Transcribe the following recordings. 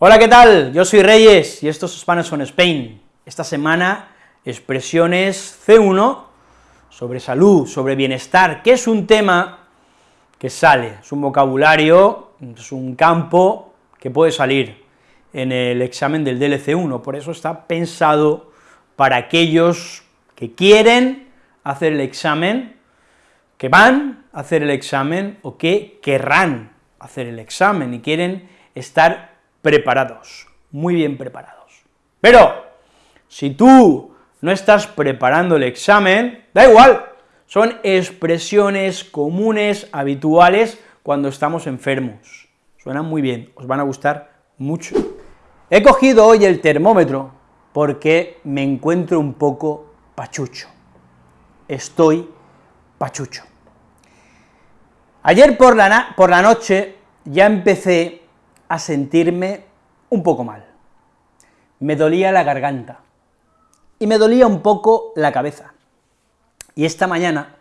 Hola, ¿qué tal? Yo soy Reyes y esto es Spanish on Spain. Esta semana, expresiones C1 sobre salud, sobre bienestar, que es un tema que sale, es un vocabulario, es un campo que puede salir en el examen del DLC1, por eso está pensado para aquellos que quieren hacer el examen, que van a hacer el examen o que querrán hacer el examen y quieren estar preparados, muy bien preparados. Pero, si tú no estás preparando el examen, da igual, son expresiones comunes, habituales, cuando estamos enfermos. Suenan muy bien, os van a gustar mucho. He cogido hoy el termómetro porque me encuentro un poco pachucho. Estoy pachucho. Ayer por la, por la noche ya empecé a sentirme un poco mal. Me dolía la garganta y me dolía un poco la cabeza. Y esta mañana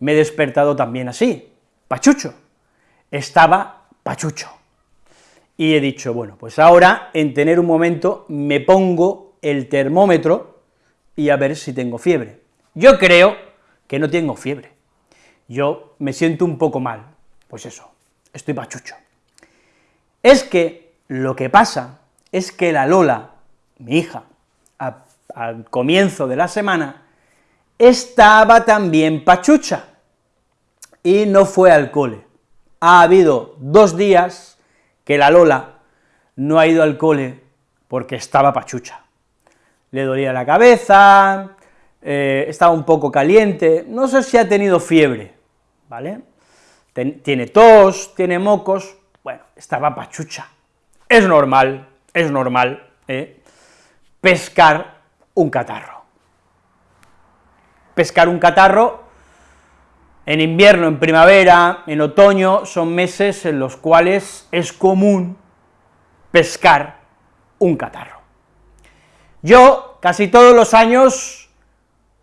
me he despertado también así, pachucho. Estaba pachucho. Y he dicho, bueno, pues ahora, en tener un momento, me pongo el termómetro y a ver si tengo fiebre. Yo creo que no tengo fiebre. Yo me siento un poco mal. Pues eso, estoy pachucho. Es que lo que pasa es que la Lola, mi hija, al comienzo de la semana, estaba también pachucha, y no fue al cole. Ha habido dos días que la Lola no ha ido al cole porque estaba pachucha. Le dolía la cabeza, eh, estaba un poco caliente, no sé si ha tenido fiebre, ¿vale? tiene tos, tiene mocos, estaba pachucha. Es normal, es normal, ¿eh? pescar un catarro. Pescar un catarro en invierno, en primavera, en otoño, son meses en los cuales es común pescar un catarro. Yo, casi todos los años,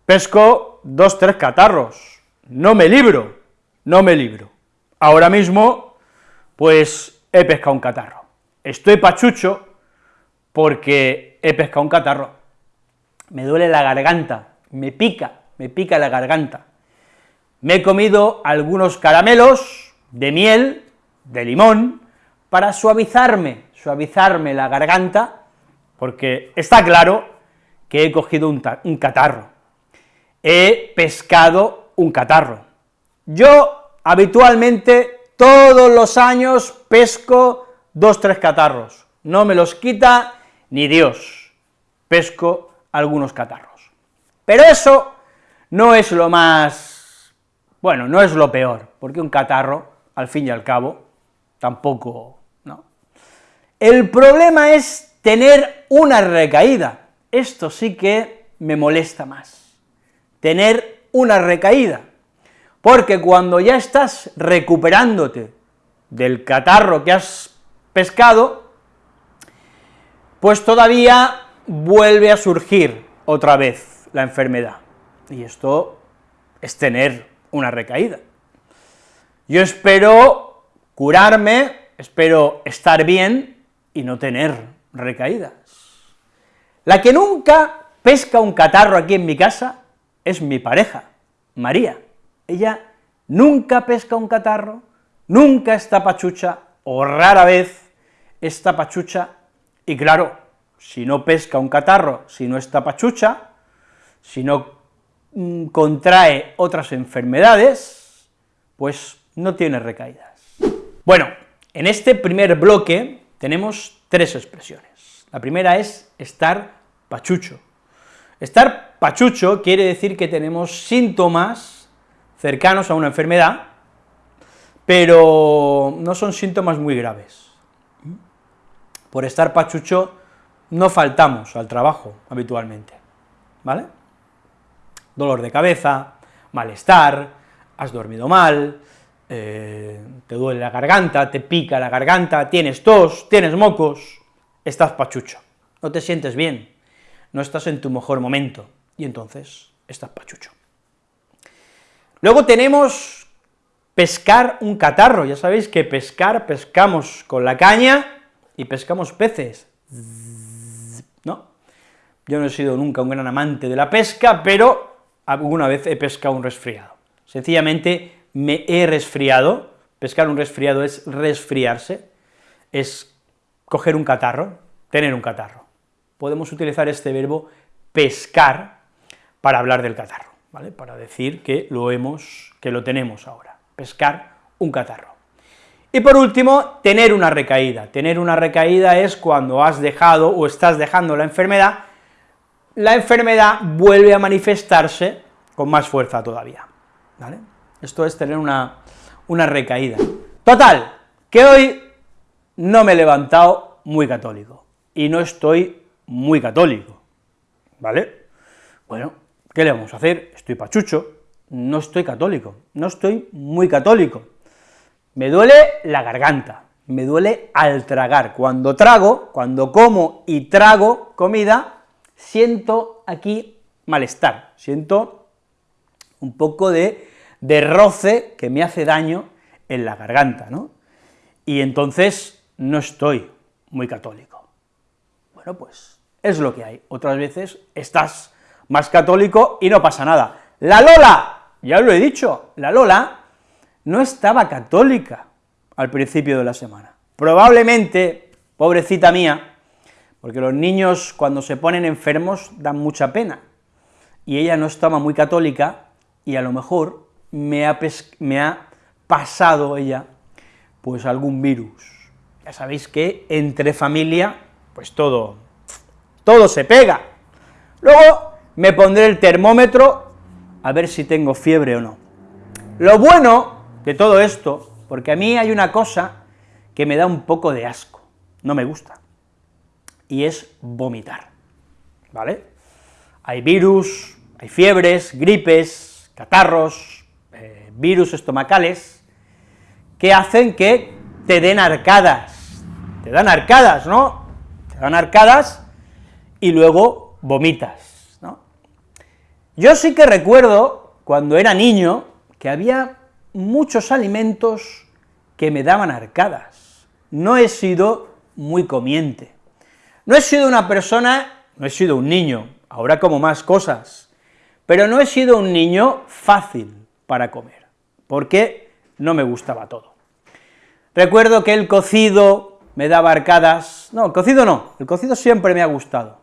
pesco dos, tres catarros, no me libro, no me libro. Ahora mismo pues he pescado un catarro. Estoy pachucho porque he pescado un catarro. Me duele la garganta, me pica, me pica la garganta. Me he comido algunos caramelos de miel, de limón, para suavizarme, suavizarme la garganta, porque está claro que he cogido un, un catarro. He pescado un catarro. Yo habitualmente todos los años pesco dos, tres catarros, no me los quita ni Dios, pesco algunos catarros. Pero eso no es lo más, bueno, no es lo peor, porque un catarro, al fin y al cabo, tampoco, ¿no? El problema es tener una recaída, esto sí que me molesta más, tener una recaída, porque cuando ya estás recuperándote del catarro que has pescado, pues todavía vuelve a surgir otra vez la enfermedad, y esto es tener una recaída. Yo espero curarme, espero estar bien y no tener recaídas. La que nunca pesca un catarro aquí en mi casa es mi pareja, María. Ella nunca pesca un catarro, nunca está pachucha, o rara vez está pachucha, y claro, si no pesca un catarro, si no está pachucha, si no mm, contrae otras enfermedades, pues no tiene recaídas. Bueno, en este primer bloque tenemos tres expresiones. La primera es estar pachucho. Estar pachucho quiere decir que tenemos síntomas cercanos a una enfermedad, pero no son síntomas muy graves. Por estar pachucho no faltamos al trabajo habitualmente, ¿vale? Dolor de cabeza, malestar, has dormido mal, eh, te duele la garganta, te pica la garganta, tienes tos, tienes mocos, estás pachucho, no te sientes bien, no estás en tu mejor momento, y entonces estás pachucho. Luego tenemos pescar un catarro, ya sabéis que pescar, pescamos con la caña y pescamos peces. ¿No? Yo no he sido nunca un gran amante de la pesca, pero alguna vez he pescado un resfriado. Sencillamente me he resfriado, pescar un resfriado es resfriarse, es coger un catarro, tener un catarro. Podemos utilizar este verbo pescar para hablar del catarro, ¿vale? Para decir que lo hemos, que lo tenemos ahora, pescar un catarro. Y por último, tener una recaída. Tener una recaída es cuando has dejado o estás dejando la enfermedad, la enfermedad vuelve a manifestarse con más fuerza todavía, ¿vale? Esto es tener una, una recaída. Total, que hoy no me he levantado muy católico, y no estoy muy católico, ¿vale? Bueno, ¿qué le vamos a hacer? Estoy pachucho, no estoy católico, no estoy muy católico. Me duele la garganta, me duele al tragar. Cuando trago, cuando como y trago comida, siento aquí malestar, siento un poco de, de roce que me hace daño en la garganta, ¿no? Y entonces no estoy muy católico. Bueno, pues es lo que hay. Otras veces estás más católico y no pasa nada. La Lola, ya lo he dicho, la Lola no estaba católica al principio de la semana. Probablemente, pobrecita mía, porque los niños cuando se ponen enfermos dan mucha pena, y ella no estaba muy católica, y a lo mejor me ha, me ha pasado ella, pues algún virus. Ya sabéis que entre familia, pues todo, todo se pega. Luego me pondré el termómetro a ver si tengo fiebre o no. Lo bueno de todo esto, porque a mí hay una cosa que me da un poco de asco, no me gusta, y es vomitar, ¿vale? Hay virus, hay fiebres, gripes, catarros, eh, virus estomacales, que hacen que te den arcadas, te dan arcadas, ¿no? Te dan arcadas y luego vomitas. Yo sí que recuerdo, cuando era niño, que había muchos alimentos que me daban arcadas. No he sido muy comiente. No he sido una persona, no he sido un niño, ahora como más cosas, pero no he sido un niño fácil para comer, porque no me gustaba todo. Recuerdo que el cocido me daba arcadas, no, el cocido no, el cocido siempre me ha gustado,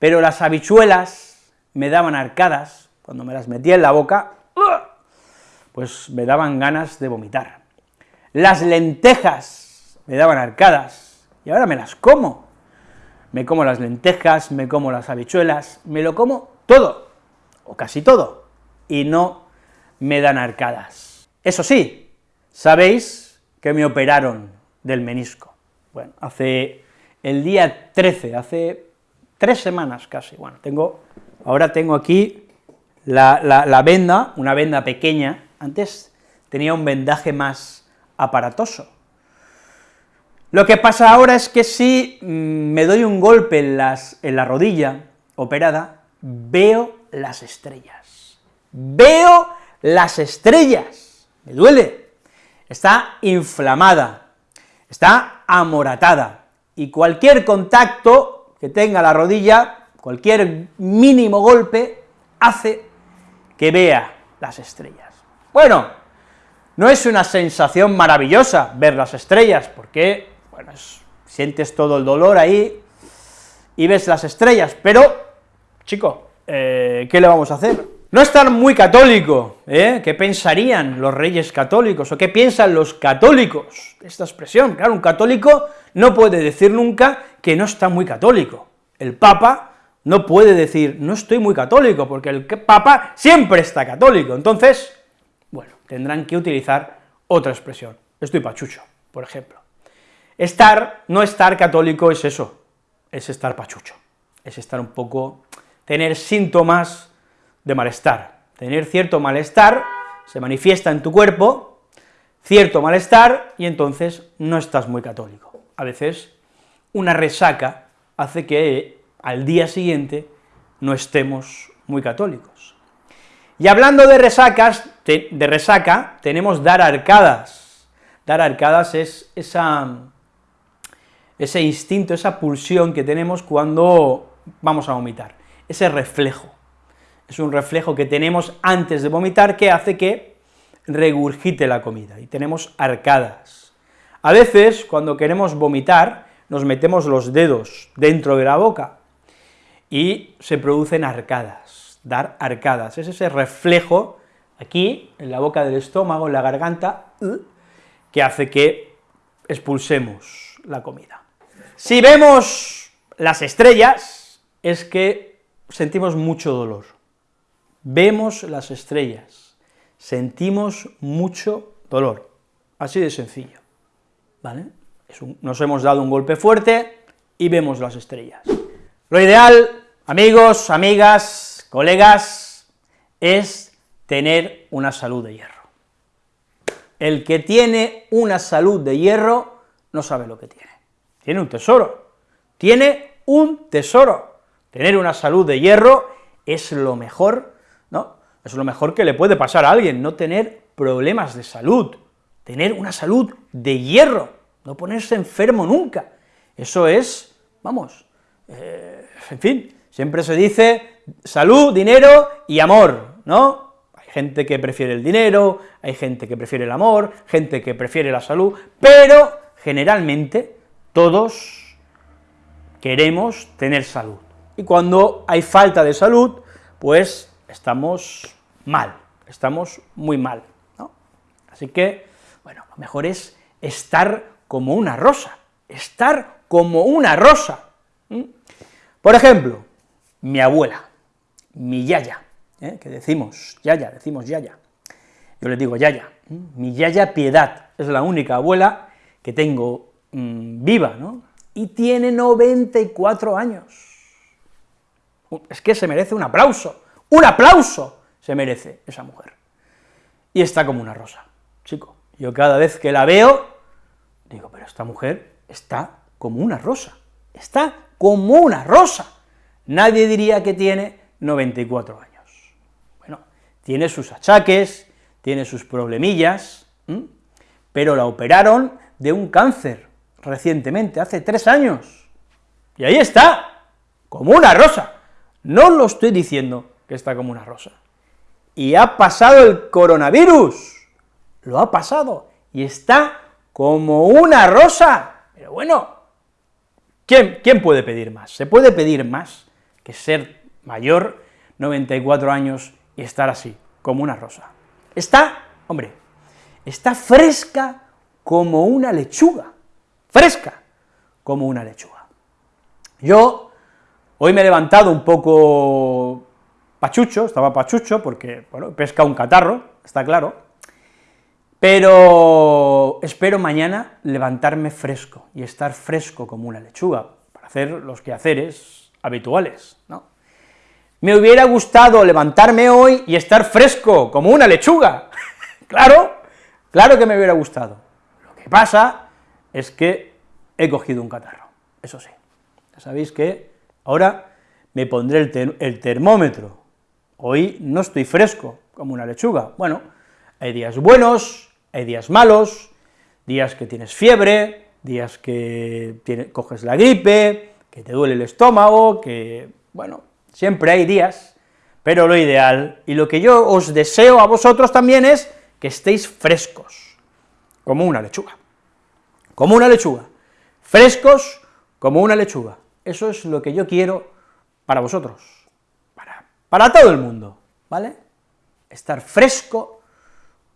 pero las habichuelas me daban arcadas, cuando me las metía en la boca, pues me daban ganas de vomitar. Las lentejas me daban arcadas, y ahora me las como. Me como las lentejas, me como las habichuelas, me lo como todo, o casi todo, y no me dan arcadas. Eso sí, sabéis que me operaron del menisco. Bueno, hace el día 13, hace tres semanas casi, bueno, tengo, ahora tengo aquí la, venda, una venda pequeña, antes tenía un vendaje más aparatoso. Lo que pasa ahora es que si mm, me doy un golpe en la rodilla operada, veo las estrellas. Veo las estrellas. Me duele. Está inflamada, está amoratada, y cualquier contacto que tenga la rodilla, cualquier mínimo golpe, hace que vea las estrellas. Bueno, no es una sensación maravillosa ver las estrellas, porque, bueno, sientes todo el dolor ahí y ves las estrellas, pero, chico, eh, ¿qué le vamos a hacer? No estar muy católico, ¿eh? ¿Qué pensarían los reyes católicos, o qué piensan los católicos? Esta expresión, claro, un católico no puede decir nunca que no está muy católico. El Papa no puede decir, no estoy muy católico, porque el Papa siempre está católico, entonces, bueno, tendrán que utilizar otra expresión. Estoy pachucho, por ejemplo. Estar, no estar católico es eso, es estar pachucho, es estar un poco, tener síntomas de malestar, tener cierto malestar, se manifiesta en tu cuerpo, cierto malestar, y entonces no estás muy católico. A veces una resaca hace que al día siguiente no estemos muy católicos. Y hablando de resacas, de resaca, tenemos dar arcadas. Dar arcadas es ese instinto, esa pulsión que tenemos cuando vamos a vomitar, ese reflejo. Es un reflejo que tenemos antes de vomitar que hace que regurgite la comida, y tenemos arcadas. A veces, cuando queremos vomitar, nos metemos los dedos dentro de la boca, y se producen arcadas, dar arcadas, es ese reflejo aquí, en la boca del estómago, en la garganta, que hace que expulsemos la comida. Si vemos las estrellas, es que sentimos mucho dolor. Vemos las estrellas, sentimos mucho dolor, así de sencillo, ¿vale? nos hemos dado un golpe fuerte y vemos las estrellas. Lo ideal, amigos, amigas, colegas, es tener una salud de hierro. El que tiene una salud de hierro no sabe lo que tiene. Tiene un tesoro, tiene un tesoro. Tener una salud de hierro es lo mejor, ¿no? Es lo mejor que le puede pasar a alguien, no tener problemas de salud, tener una salud de hierro, no ponerse enfermo nunca. Eso es, vamos, eh, en fin, siempre se dice salud, dinero y amor, ¿no? gente que prefiere el dinero, hay gente que prefiere el amor, gente que prefiere la salud, pero generalmente todos queremos tener salud. Y cuando hay falta de salud, pues estamos mal, estamos muy mal, ¿no? Así que, bueno, lo mejor es estar como una rosa, estar como una rosa. Por ejemplo, mi abuela, mi yaya, ¿eh? que decimos yaya, decimos yaya, yo le digo yaya, mi yaya Piedad, es la única abuela que tengo mm, viva, ¿no?, y tiene 94 años. Es que se merece un aplauso, un aplauso se merece esa mujer. Y está como una rosa, chico. Yo cada vez que la veo, digo, pero esta mujer está como una rosa, está como una rosa. Nadie diría que tiene 94 años. Tiene sus achaques, tiene sus problemillas, pero la operaron de un cáncer recientemente, hace tres años, y ahí está, como una rosa, no lo estoy diciendo que está como una rosa, y ha pasado el coronavirus, lo ha pasado, y está como una rosa, pero bueno, ¿quién, quién puede pedir más? ¿Se puede pedir más ser mayor, 94 años, y estar así, como una rosa. Está, hombre, está fresca como una lechuga, fresca como una lechuga. Yo hoy me he levantado un poco pachucho, estaba pachucho, porque, bueno, pesca un catarro, está claro, pero espero mañana levantarme fresco y estar fresco como una lechuga, para hacer los quehaceres habituales, ¿no? Me hubiera gustado levantarme hoy y estar fresco, como una lechuga. claro, claro que me hubiera gustado. Lo que pasa es que he cogido un catarro, eso sí. Ya sabéis que ahora me pondré el, el termómetro. Hoy no estoy fresco, como una lechuga. Bueno, hay días buenos, hay días malos, días que tienes fiebre, días que coges la gripe, que te duele el estómago, que, bueno, siempre hay días, pero lo ideal, y lo que yo os deseo a vosotros también es que estéis frescos, como una lechuga, como una lechuga, frescos como una lechuga, eso es lo que yo quiero para vosotros, para, para todo el mundo, ¿vale? Estar fresco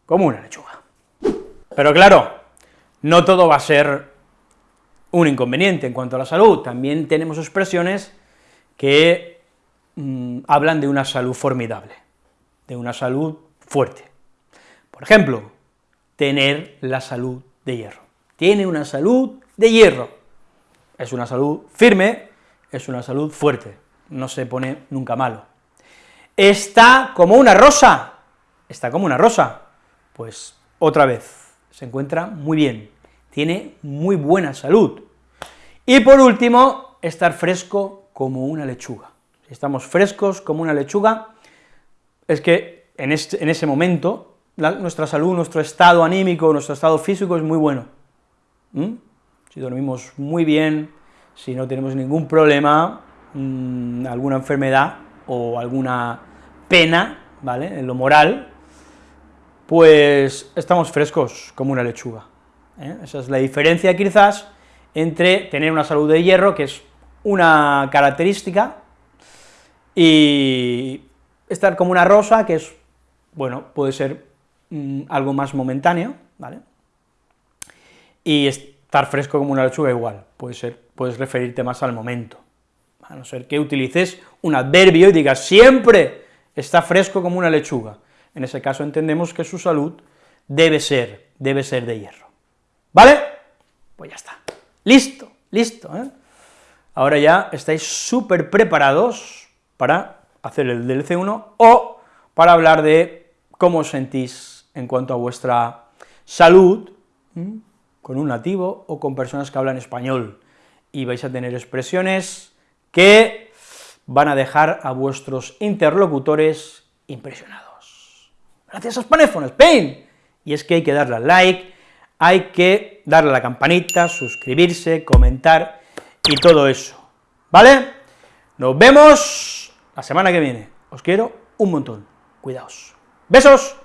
como una lechuga. Pero claro, no todo va a ser un inconveniente en cuanto a la salud, también tenemos expresiones que Mm, hablan de una salud formidable, de una salud fuerte. Por ejemplo, tener la salud de hierro. Tiene una salud de hierro. Es una salud firme, es una salud fuerte, no se pone nunca malo. Está como una rosa, está como una rosa, pues otra vez, se encuentra muy bien, tiene muy buena salud. Y por último, estar fresco como una lechuga si estamos frescos como una lechuga, es que en, este, en ese momento nuestra salud, nuestro estado anímico, nuestro estado físico es muy bueno. si dormimos muy bien, si no tenemos ningún problema, mm, alguna enfermedad o alguna pena, ¿vale?, en lo moral, pues estamos frescos como una lechuga. ¿Eh? Esa es la diferencia quizás entre tener una salud de hierro, que es una característica, y estar como una rosa, que es, bueno, puede ser mm, algo más momentáneo, ¿vale? Y estar fresco como una lechuga igual, puede ser, puedes referirte más al momento, a no ser que utilices un adverbio y digas siempre está fresco como una lechuga. En ese caso entendemos que su salud debe ser, debe ser de hierro. ¿Vale? Pues ya está. Listo, listo, ¿eh? Ahora ya estáis súper preparados para hacer el DLC1 o para hablar de cómo os sentís en cuanto a vuestra salud, con un nativo o con personas que hablan español, y vais a tener expresiones que van a dejar a vuestros interlocutores impresionados. Gracias a Spanephone Spain, y es que hay que darle al like, hay que darle a la campanita, suscribirse, comentar y todo eso, ¿vale? Nos vemos la semana que viene. Os quiero un montón. Cuidaos. ¡Besos!